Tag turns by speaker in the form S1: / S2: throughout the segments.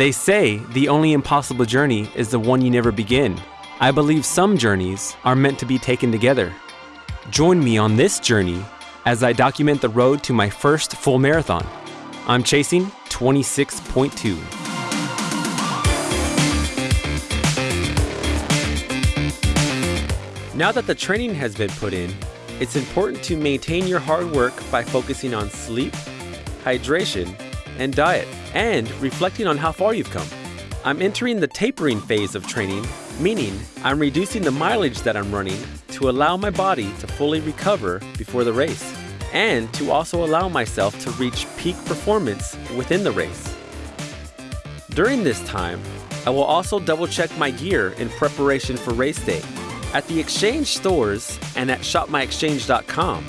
S1: They say the only impossible journey is the one you never begin. I believe some journeys are meant to be taken together. Join me on this journey as I document the road to my first full marathon. I'm chasing 26.2. Now that the training has been put in, it's important to maintain your hard work by focusing on sleep, hydration, and diet, and reflecting on how far you've come. I'm entering the tapering phase of training, meaning I'm reducing the mileage that I'm running to allow my body to fully recover before the race, and to also allow myself to reach peak performance within the race. During this time, I will also double check my gear in preparation for race day. At the exchange stores and at shopmyexchange.com,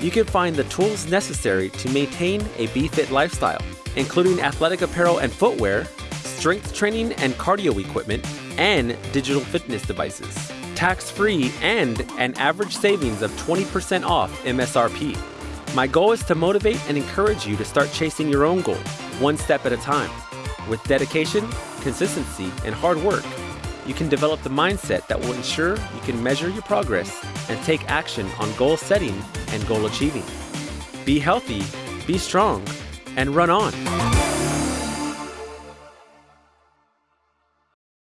S1: you can find the tools necessary to maintain a BFit lifestyle, including athletic apparel and footwear, strength training and cardio equipment, and digital fitness devices. Tax free and an average savings of 20% off MSRP. My goal is to motivate and encourage you to start chasing your own goal, one step at a time. With dedication, consistency, and hard work, you can develop the mindset that will ensure you can measure your progress and take action on goal setting and goal achieving. Be healthy, be strong, and run on.